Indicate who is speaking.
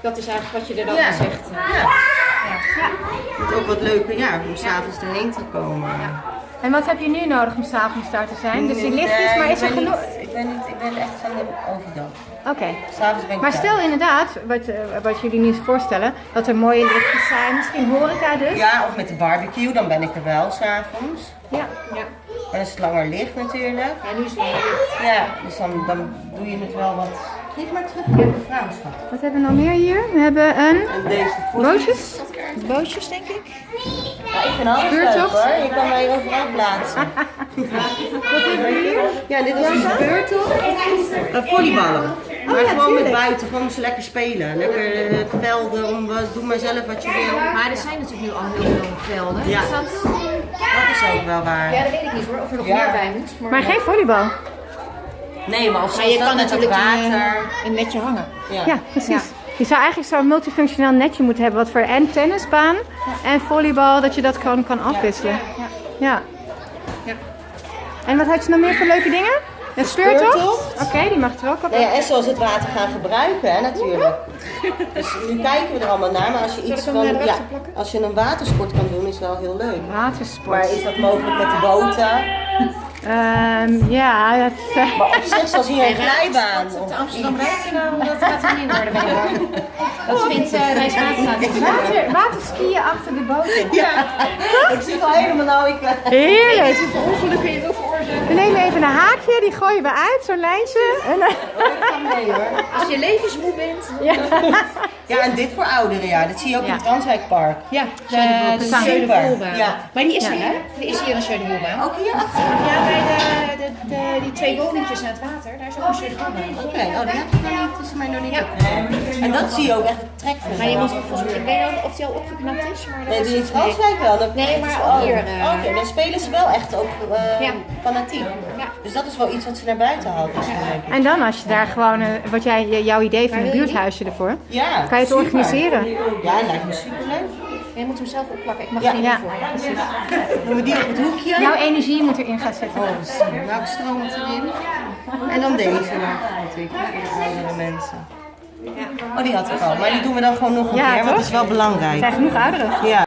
Speaker 1: Dat is eigenlijk wat je er dan
Speaker 2: Ja.
Speaker 1: zegt.
Speaker 2: Ja. Het is ook wat leuker ja, om s'avonds erheen te komen.
Speaker 3: En wat heb je nu nodig om s'avonds daar te zijn? Dus die
Speaker 2: Nee,
Speaker 3: lichtjes, maar is er genoeg?
Speaker 2: Ik ben, niet, ik ben echt van de overdag.
Speaker 3: Oké.
Speaker 2: S'avonds ben ik
Speaker 3: Maar
Speaker 2: thuis.
Speaker 3: stel inderdaad, wat, eh, wat jullie niet voorstellen, dat er mooie lichtjes zijn, misschien horeca dus.
Speaker 2: Ja, of met de barbecue, dan ben ik er wel s'avonds.
Speaker 3: Ja.
Speaker 1: Ja.
Speaker 2: En als het langer ligt natuurlijk.
Speaker 1: Ja, nu is het langer licht.
Speaker 2: Ja, dus dan, dan doe je het wel wat. Geef maar terug, ik heb een.
Speaker 3: Wat hebben we nog meer hier? We hebben een
Speaker 2: En deze
Speaker 3: bootjes.
Speaker 1: Bootjes, denk ik.
Speaker 2: Ja, ik vind alles leuk hoor. Je kan mij overal plaatsen.
Speaker 3: Wat hebben we hier?
Speaker 2: Ja, dit is een speurtocht. Uh, volleyballen. maar
Speaker 3: ja,
Speaker 2: gewoon met buiten, gewoon ze lekker spelen. Lekker eh, velden, om, wat- doe maar zelf wat je wil.
Speaker 1: Maar er zijn natuurlijk nu al heel veel velden.
Speaker 2: Ja.
Speaker 1: Is dat...
Speaker 2: Dat is ook wel waar.
Speaker 1: Ja, dat weet ik niet hoor, of er nog
Speaker 2: Ja.
Speaker 1: meer bij moet.
Speaker 3: Maar geen volleybal.
Speaker 2: Nee, maar of
Speaker 1: Maar
Speaker 2: zoals
Speaker 1: je
Speaker 2: dat
Speaker 1: kan natuurlijk een,
Speaker 2: water.
Speaker 1: eh, een netje hangen.
Speaker 2: Ja.
Speaker 3: Ja, precies. Je zou eigenlijk zo'n multifunctioneel netje moeten hebben, wat voor en tennisbaan en volleybal, dat je dat gewoon kan afwisselen. Ja.
Speaker 1: Ja.
Speaker 3: En wat had je nog meer voor leuke dingen? Een speurtocht?
Speaker 2: speurtocht.
Speaker 3: Oké, die mag er ook op.
Speaker 2: Nou ja, en zoals het water gaan gebruiken, hè, natuurlijk. Dus nu kijken we er allemaal naar, maar als je iets van, ja, als je een watersport kan doen, is wel heel leuk.
Speaker 3: Watersport.
Speaker 2: Maar is dat mogelijk met de boten?
Speaker 3: Ehm, ja, dat, eh,
Speaker 2: Maar op zich, zoals hier een glijbaan.
Speaker 1: Op
Speaker 2: Of
Speaker 1: de Amsterdam Rijkslaan, dat gaat er niet worden. Dat vindt uh.
Speaker 3: Water, waterskiën achter de boot.
Speaker 2: Ja, ik zit al helemaal nou. Ik,
Speaker 3: Heerlijk.
Speaker 1: Hoeveel ongelukken kun je toch veroorzaken?
Speaker 3: We nemen even een haakje, die gooien we uit, zo'n lijntje. En, eh,
Speaker 2: ik ga mee hoor.
Speaker 1: Als je levensmoe bent.
Speaker 3: ja.
Speaker 2: Ja, en dit voor ouderen, ja. Dat zie je ook in het Transwijkpark.
Speaker 1: Ja, de, de
Speaker 3: Super.
Speaker 2: Ja.
Speaker 1: Maar die is
Speaker 3: Ja.
Speaker 1: er, hè? Er is hier een Schönewoelbaan.
Speaker 2: Ook hier achter?
Speaker 1: Ja, bij de, de, de- die twee woningjes aan het water, daar is ook een Schönewoelbaan.
Speaker 2: Oké, oh, die heb ik nog niet, is mij nog niet. En dat zie je ook echt, van
Speaker 1: Maar je moet volgens ik weet niet of die al opgeknapt is, maar dat
Speaker 2: Nee,
Speaker 1: is
Speaker 2: die in Transwijk wel. Dat-
Speaker 1: Nee, maar
Speaker 2: oh,
Speaker 1: ook hier, eh,
Speaker 2: Oké, dan spelen ze wel echt ook eh,
Speaker 1: Ja.
Speaker 2: fanatiek.
Speaker 1: Ja.
Speaker 2: Dus dat is wel iets wat ze naar buiten haalt waarschijnlijk.
Speaker 3: En dan als je daar gewoon, eh, wat jij, jouw idee van een buurthuisje ervoor,
Speaker 2: Ja,
Speaker 3: kan je het
Speaker 2: super.
Speaker 3: organiseren.
Speaker 2: Ja, lijkt me superleuk.
Speaker 1: Je moet hem zelf opplakken, ik mag
Speaker 2: Ja.
Speaker 1: niet
Speaker 3: Ja.
Speaker 1: voor.
Speaker 3: Precies.
Speaker 2: Doen we die op het hoekje?
Speaker 3: Jouw energie moet erin gaan zetten.
Speaker 2: Oh. Welke stroomt erin? En dan deze natuurlijk, voor de mensen. Oh, die had ik al. Maar die doen we dan gewoon nog een keer, want het is wel
Speaker 3: Er
Speaker 2: belangrijk.
Speaker 3: zijn genoeg ouderen.
Speaker 2: Ja.